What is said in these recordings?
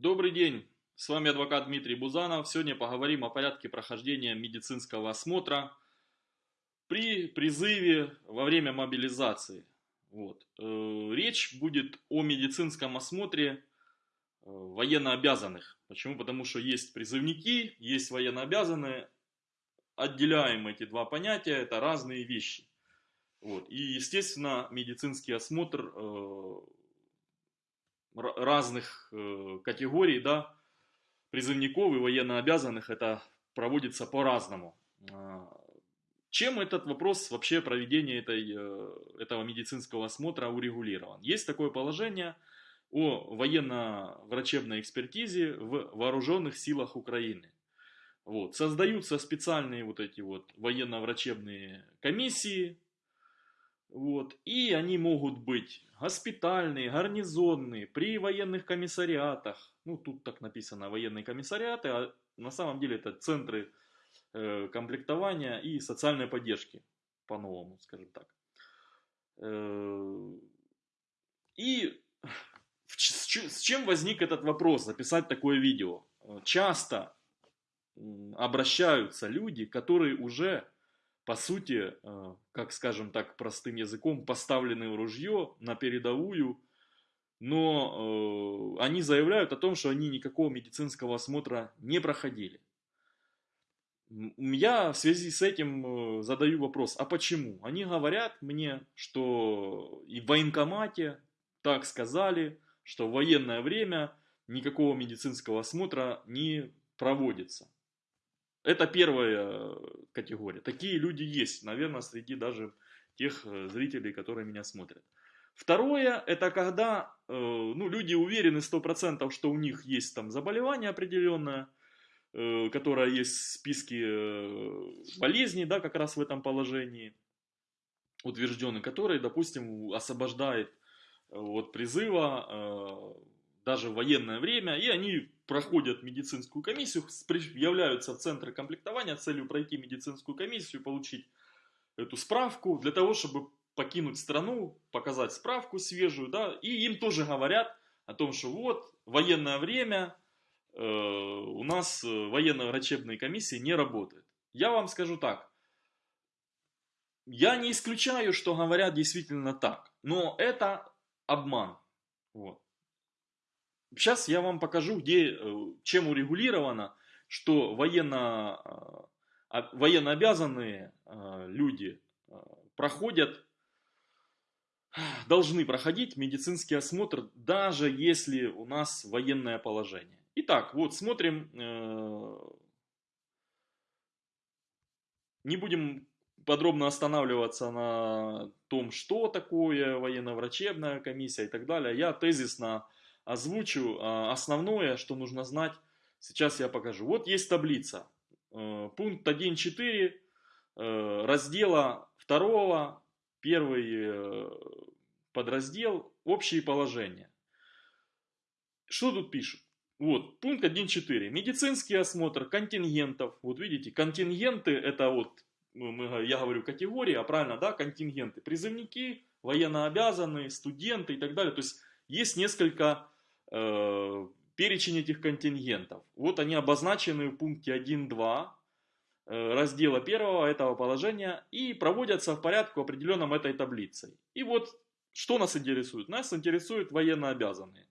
Добрый день, с вами адвокат Дмитрий Бузанов. Сегодня поговорим о порядке прохождения медицинского осмотра при призыве во время мобилизации. Вот. Э, речь будет о медицинском осмотре э, военнообязанных. Почему? Потому что есть призывники, есть военнообязанные. Отделяем эти два понятия, это разные вещи. Вот. И, естественно, медицинский осмотр э, разных э, категорий, да, призывников и военнообязанных, это проводится по-разному. А, чем этот вопрос вообще проведения этой, э, этого медицинского осмотра урегулирован? Есть такое положение о военно-врачебной экспертизе в вооруженных силах Украины. Вот. Создаются специальные вот эти вот военно-врачебные комиссии, вот. И они могут быть госпитальные, гарнизонные, при военных комиссариатах. Ну, тут так написано военные комиссариаты, а на самом деле это центры э, комплектования и социальной поддержки, по-новому, скажем так. Э, и с чем возник этот вопрос, записать такое видео? Часто обращаются люди, которые уже по сути, э, как скажем так простым языком, поставлены в ружье на передовую, но э, они заявляют о том, что они никакого медицинского осмотра не проходили. Я в связи с этим э, задаю вопрос, а почему? Они говорят мне, что и в военкомате так сказали, что в военное время никакого медицинского осмотра не проводится. Это первая категория. Такие люди есть, наверное, среди даже тех э, зрителей, которые меня смотрят. Второе, это когда э, ну, люди уверены 100%, что у них есть там заболевание определенное, э, которое есть в списке болезней, да, как раз в этом положении утвержденный, который, допустим, освобождает от призыва даже в военное время, и они проходят медицинскую комиссию, являются в центр комплектования с целью пройти медицинскую комиссию, получить эту справку для того, чтобы покинуть страну, показать справку свежую, да, и им тоже говорят о том, что вот, военное время, э, у нас э, военно-врачебные комиссии не работают. Я вам скажу так, я не исключаю, что говорят действительно так, но это обман. Вот. Сейчас я вам покажу, где, э, чем урегулировано, что военно, э, военно обязанные э, люди проходят, должны проходить медицинский осмотр, даже если у нас военное положение. Итак, вот смотрим, не будем подробно останавливаться на том, что такое военно-врачебная комиссия и так далее. Я тезисно озвучу а, основное, что нужно знать. Сейчас я покажу. Вот есть таблица. Э, пункт 1.4 э, раздела 2, первый э, подраздел, общие положения. Что тут пишут? Вот, пункт 1.4. Медицинский осмотр контингентов. Вот видите, контингенты это вот, ну, я говорю категории, а правильно, да, контингенты. Призывники, военнообязанные, студенты и так далее. То есть есть несколько Э, перечень этих контингентов. Вот они обозначены в пункте 1.2 э, раздела 1 этого положения и проводятся в порядку определенном этой таблицей. И вот что нас интересует? Нас интересуют военнообязанные.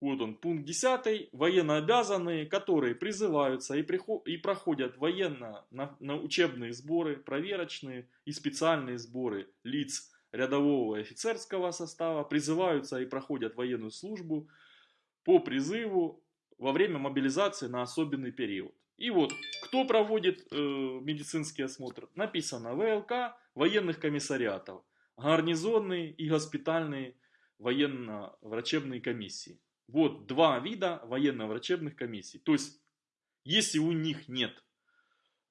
Вот он, пункт 10. Военнообязанные, которые призываются и, приход, и проходят военно на учебные сборы, проверочные и специальные сборы лиц рядового и офицерского состава, призываются и проходят военную службу, по призыву во время мобилизации на особенный период. И вот, кто проводит э, медицинский осмотр? Написано ВЛК военных комиссариатов, гарнизонные и госпитальные военно-врачебные комиссии. Вот два вида военно-врачебных комиссий. То есть, если у них нет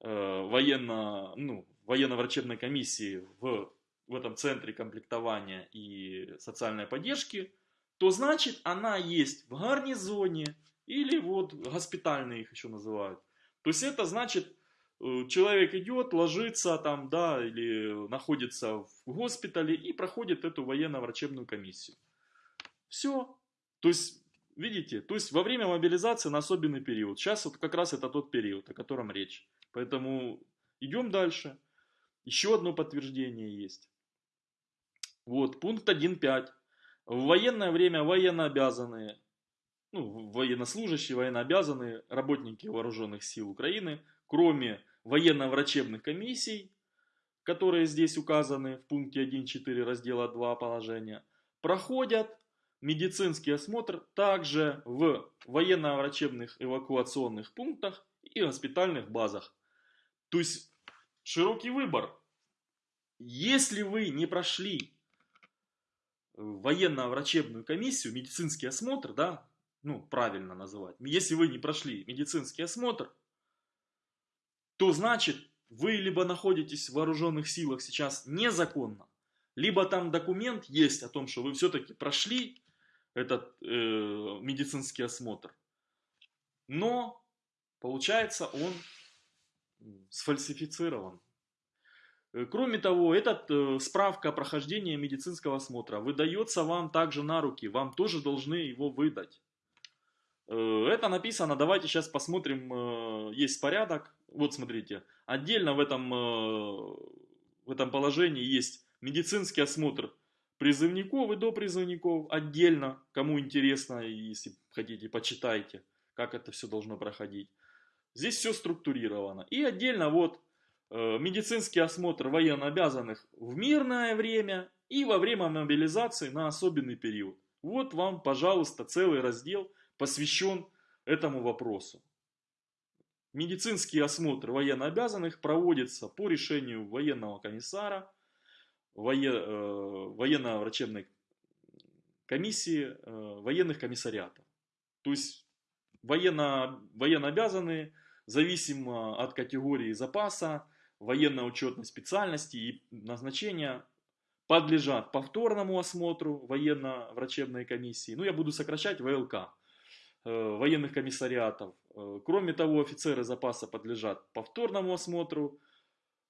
э, военно, ну, военно-врачебной комиссии в, в этом центре комплектования и социальной поддержки, то значит она есть в гарнизоне или вот госпитальные их еще называют. То есть это значит, э, человек идет, ложится там, да, или находится в госпитале и проходит эту военно-врачебную комиссию. Все. То есть видите, то есть во время мобилизации на особенный период. Сейчас вот как раз это тот период, о котором речь. Поэтому идем дальше. Еще одно подтверждение есть. Вот, пункт 1.5. В военное время военнообязанные, ну, военнослужащие, военнообязанные, работники вооруженных сил Украины, кроме военно-врачебных комиссий, которые здесь указаны в пункте 1.4 раздела 2 положения, проходят медицинский осмотр также в военно-врачебных эвакуационных пунктах и госпитальных базах. То есть широкий выбор. Если вы не прошли военно-врачебную комиссию, медицинский осмотр, да, ну, правильно называть, если вы не прошли медицинский осмотр, то значит, вы либо находитесь в вооруженных силах сейчас незаконно, либо там документ есть о том, что вы все-таки прошли этот э, медицинский осмотр, но получается он сфальсифицирован. Э, кроме того, эта э, справка о прохождении медицинского осмотра выдается вам также на руки, вам тоже должны его выдать. Э, это написано, давайте сейчас посмотрим, есть порядок. Вот смотрите, отдельно в этом, в этом положении есть медицинский осмотр призывников и допризывников отдельно. Кому интересно, если хотите, почитайте, как это все должно проходить. Здесь все структурировано. И отдельно вот медицинский осмотр военнообязанных в мирное время и во время мобилизации на особенный период. Вот вам, пожалуйста, целый раздел посвящен этому вопросу. Медицинский осмотр военнообязанных проводится по решению военного комиссара, э, военно-врачебной комиссии, э, военных комиссариатов. То есть военно, военнообязанные, зависимо от категории запаса, военно-учетной специальности и назначения подлежат повторному осмотру военно-врачебной комиссии. Ну, я буду сокращать ВЛК, э, военных комиссариатов. Э, кроме того, офицеры запаса подлежат повторному осмотру.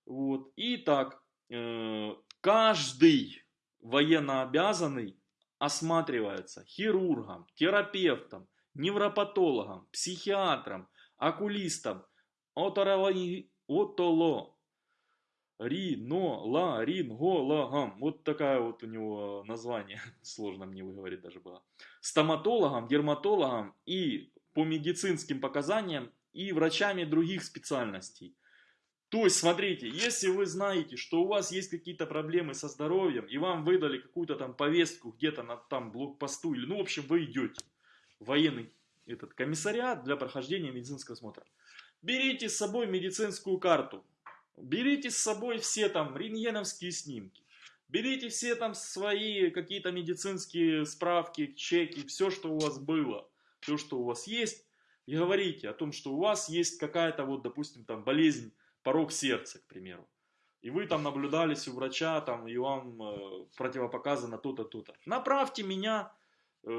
Вот. И так, э, каждый военнообязанный осматривается хирургом, терапевтом, невропатологом, психиатром, окулистом, отоло, риноларингологом. Вот такая вот у него название, сложно мне выговорить даже было. Стоматологом, дерматологом и по медицинским показаниям и врачами других специальностей. То есть, смотрите, если вы знаете, что у вас есть какие-то проблемы со здоровьем, и вам выдали какую-то там повестку где-то на там блокпосту, или, ну, в общем, вы идете в военный этот комиссариат для прохождения медицинского осмотра. Берите с собой медицинскую карту, Берите с собой все там рентгеновские снимки. Берите все там свои какие-то медицинские справки, чеки, все, что у вас было, все, что у вас есть. И говорите о том, что у вас есть какая-то вот, допустим, там болезнь, порог сердца, к примеру. И вы там наблюдались у врача, там, и вам э, противопоказано то-то, то-то. Направьте меня, э,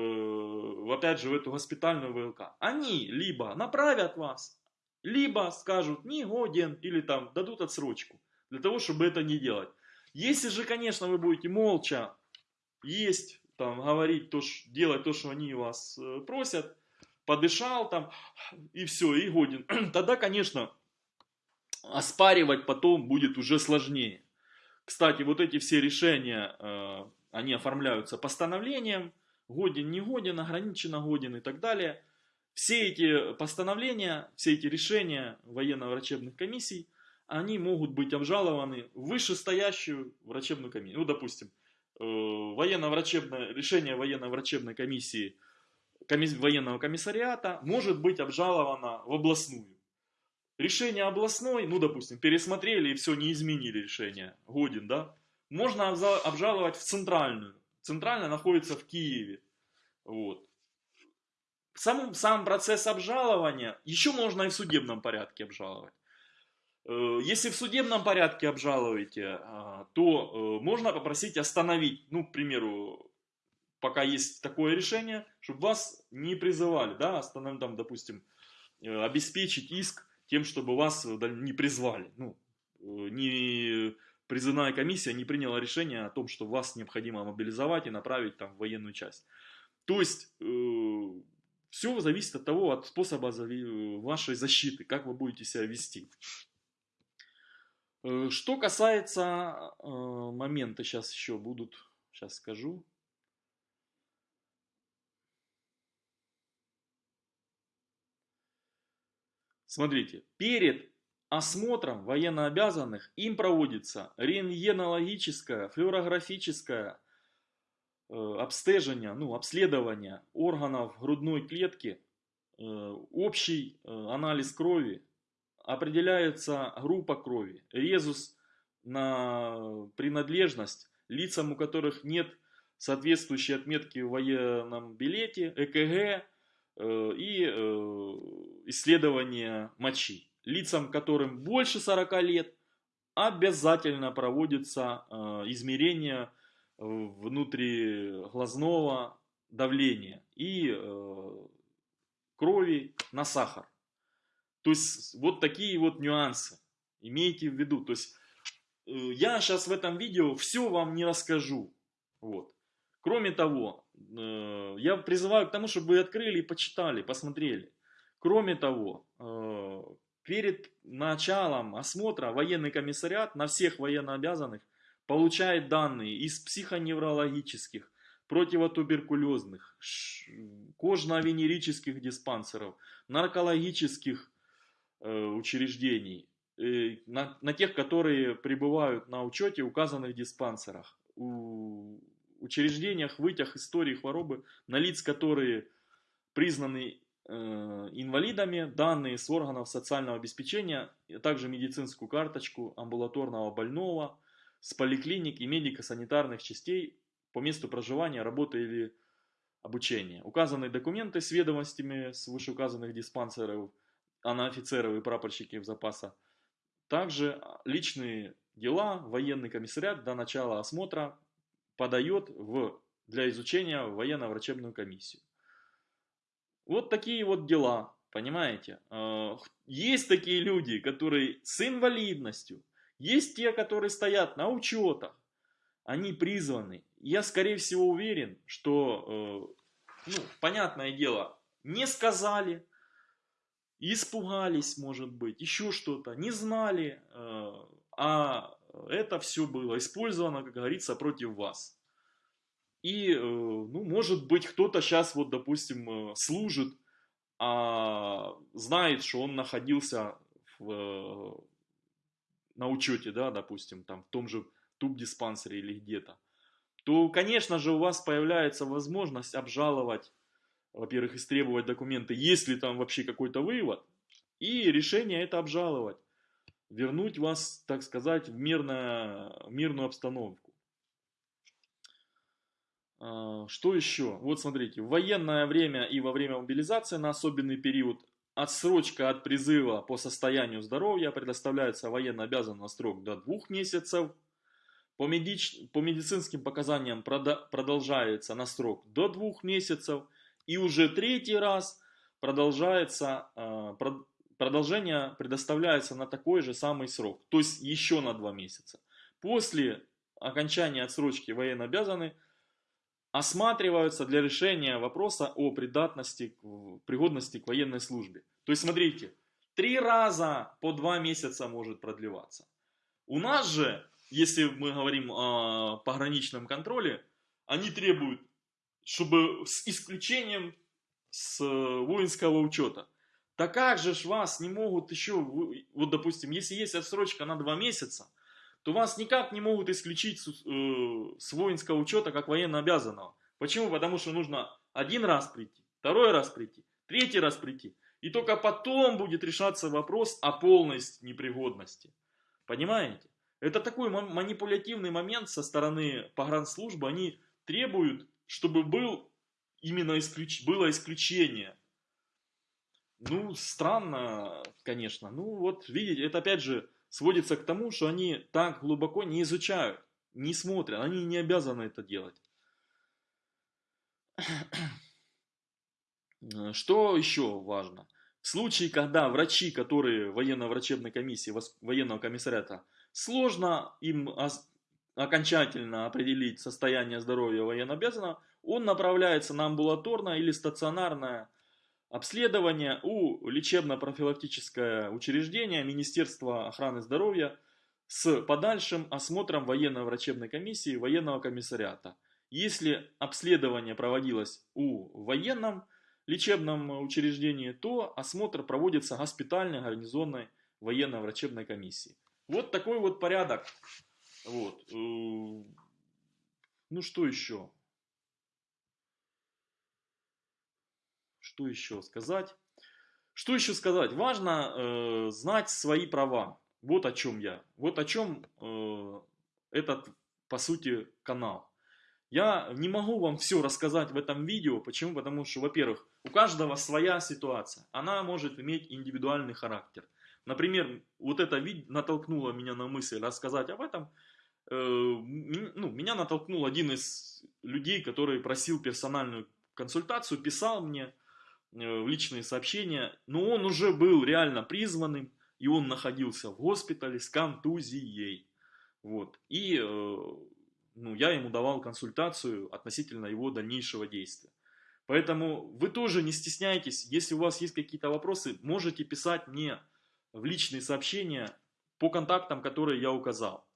опять же, в эту госпитальную ВЛК. Они либо направят вас, либо скажут не годен или там дадут отсрочку для того, чтобы это не делать. Если же, конечно, вы будете молча есть, там, говорить, то, делать то, что они вас э, просят, подышал там и все, и годен, тогда, конечно, оспаривать потом будет уже сложнее. Кстати, вот эти все решения, э, они оформляются постановлением, годен, не годен, ограниченно годен и так далее – все эти постановления, все эти решения военно-врачебных комиссий, они могут быть обжалованы в вышестоящую врачебную комиссию. Ну, допустим, э, военно-врачебное, решение военно-врачебной комиссии, комиссии военного комиссариата может быть обжаловано в областную. Решение областной, ну, допустим, пересмотрели и все, не изменили решение, годен, да, можно обжаловать в центральную. Центральная находится в Киеве. Вот сам, сам процесс обжалования еще можно и в судебном порядке обжаловать. Э, если в судебном порядке обжалуете, а, то э, можно попросить остановить, ну, к примеру, пока есть такое решение, чтобы вас не призывали, да, остановить, там, допустим, э, обеспечить иск тем, чтобы вас не призвали. Ну, не призывная комиссия не приняла решение о том, что вас необходимо мобилизовать и направить там в военную часть. То есть все зависит от того, от способа вашей защиты, как вы будете себя вести. Э, что касается э, момента, сейчас еще будут, сейчас скажу. Смотрите, перед осмотром военнообязанных им проводится рентгенологическое, флюорографическое э, обстежение, ну, обследование органов грудной клетки, э, общий э, анализ крови, определяется группа крови, резус на принадлежность лицам, у которых нет соответствующей отметки в военном билете, ЭКГ и исследование мочи. Лицам, которым больше 40 лет, обязательно проводится измерение внутриглазного давления и э, крови на сахар. То есть вот такие вот нюансы имейте в виду. То есть я сейчас в этом видео все вам не расскажу. Вот. Кроме того, я призываю к тому, чтобы вы открыли и почитали, посмотрели. Кроме того, Перед началом осмотра военный комиссариат на всех военнообязанных получает данные из психоневрологических, противотуберкулезных, кожно-венерических диспансеров, наркологических э, учреждений, э, на, на тех, которые пребывают на учете указанных диспансерах, у учреждениях вытяг истории хворобы, на лиц, которые признаны Э, инвалидами, данные с органов социального обеспечения, а также медицинскую карточку амбулаторного больного с поликлиник и медико-санитарных частей по месту проживания, работы или обучения. Указанные документы с ведомостями с вышеуказанных диспансеров, а на офицеров и прапорщиков запаса. Также личные дела военный комиссариат до начала осмотра подает в, для изучения в военно-врачебную комиссию. Вот такие вот дела, понимаете? А, есть такие люди, которые с инвалидностью, есть те, которые стоят на учетах, они призваны. Я, скорее всего, уверен, что, э, ну, понятное дело, не сказали, испугались, может быть, еще что-то, не знали, э, а это все было использовано, как говорится, против вас. И, э, ну, может быть, кто-то сейчас, вот, допустим, э, служит, а знает, что он находился в, на учете, да, допустим, там, в том же туб-диспансере или где-то, то, конечно же, у вас появляется возможность обжаловать, во-первых, истребовать документы, есть ли там вообще какой-то вывод, и решение это обжаловать, вернуть вас, так сказать, в, мирное, в мирную обстановку. А, что еще? Вот смотрите, в военное время и во время мобилизации на особенный период отсрочка от призыва по состоянию здоровья предоставляется военно обязанным на срок до двух месяцев. По, медич... по медицинским показаниям прода... продолжается на срок до двух месяцев. И уже третий раз продолжается, э, продолжение предоставляется на такой же самый срок, то есть еще на два месяца. После окончания отсрочки военно обязаны осматриваются для решения вопроса о придатности, пригодности к военной службе. То есть, смотрите, три раза по два месяца может продлеваться. У нас же, если мы говорим о пограничном контроле, они требуют, чтобы с исключением с воинского учета. Так как же ж вас не могут еще, вот допустим, если есть отсрочка на два месяца, то вас никак не могут исключить с, э, воинского учета как военно обязанного. Почему? Потому что нужно один раз прийти, второй раз прийти, третий раз прийти. И только потом будет решаться вопрос о полной непригодности. Понимаете? Это такой манипулятивный момент со стороны погранслужбы. Они требуют, чтобы был именно исключ... было исключение. Ну, странно, конечно. Ну, вот, видите, это опять же сводится к тому, что они так глубоко не изучают, не смотрят, они не обязаны это делать. Что еще важно? В случае, когда врачи, которые военно-врачебной комиссии, военного комиссариата, сложно им окончательно определить состояние здоровья военнообязанного, он направляется на амбулаторное или стационарное обследование у лечебно-профилактическое учреждение Министерства охраны здоровья с подальшим осмотром военно-врачебной комиссии военного комиссариата. Если обследование проводилось у военном лечебном учреждении, то осмотр проводится госпитальной гарнизонной военно-врачебной комиссии. Вот такой вот порядок. Вот. Э, ну что еще? Что еще сказать? Что еще сказать? Важно э, знать свои права. Вот о чем я. Вот о чем э, этот, по сути, канал. Я не могу вам все рассказать в этом видео. Почему? Потому что, во-первых, у каждого своя ситуация. Она может иметь индивидуальный характер. Например, вот это натолкнуло меня на мысль рассказать об этом. Э, ну, меня натолкнул один из людей, который просил персональную консультацию, писал мне в личные сообщения, но он уже был реально призванным, и он находился в госпитале с контузией. Вот. И э, ну, я ему давал консультацию относительно его дальнейшего действия. Поэтому вы тоже не стесняйтесь, если у вас есть какие-то вопросы, можете писать мне в личные сообщения по контактам, которые я указал.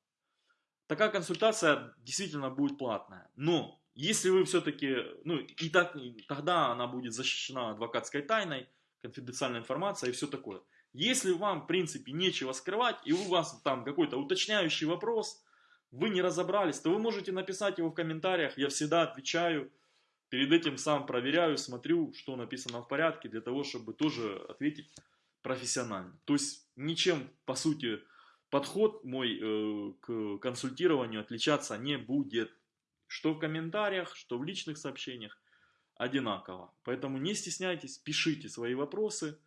Такая консультация действительно будет платная, но если вы все-таки, ну и так, тогда она будет защищена адвокатской тайной, конфиденциальная информация и все такое. Если вам, в принципе, нечего скрывать, и у вас там какой-то уточняющий вопрос, вы не разобрались, то вы можете написать его в комментариях, я всегда отвечаю. Перед этим сам проверяю, смотрю, что написано в порядке, для того, чтобы тоже ответить профессионально. То есть ничем, по сути, подход мой э, к консультированию отличаться не будет. Что в комментариях, что в личных сообщениях одинаково. Поэтому не стесняйтесь, пишите свои вопросы.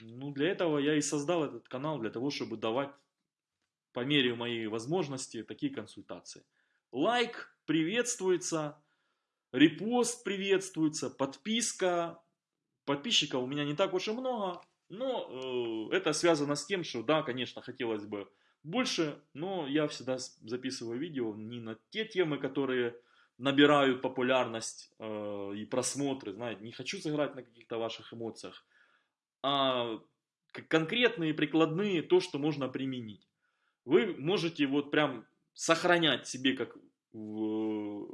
Ну, для этого я и создал этот канал, для того, чтобы давать по мере моей возможности такие консультации. Лайк приветствуется, репост приветствуется, подписка. Подписчиков у меня не так уж и много, но э, это связано с тем, что да, конечно, хотелось бы больше, но я всегда записываю видео не на те темы, которые набирают популярность э, и просмотры, знаете, не хочу сыграть на каких-то ваших эмоциях, а конкретные, прикладные, то, что можно применить. Вы можете вот прям сохранять себе как, ну,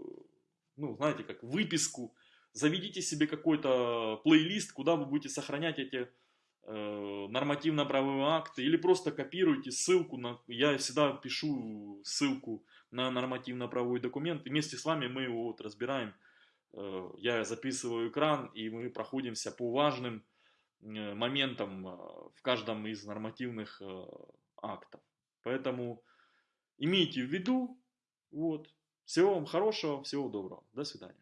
знаете, как выписку, заведите себе какой-то плейлист, куда вы будете сохранять эти нормативно-правовые акты или просто копируйте ссылку, на, я всегда пишу ссылку на нормативно-правовой документ, вместе с вами мы его вот разбираем, э, я записываю экран, и мы проходимся по важным э, моментам в каждом из нормативных актов. Поэтому имейте в виду, вот, всего вам хорошего, всего доброго, до свидания.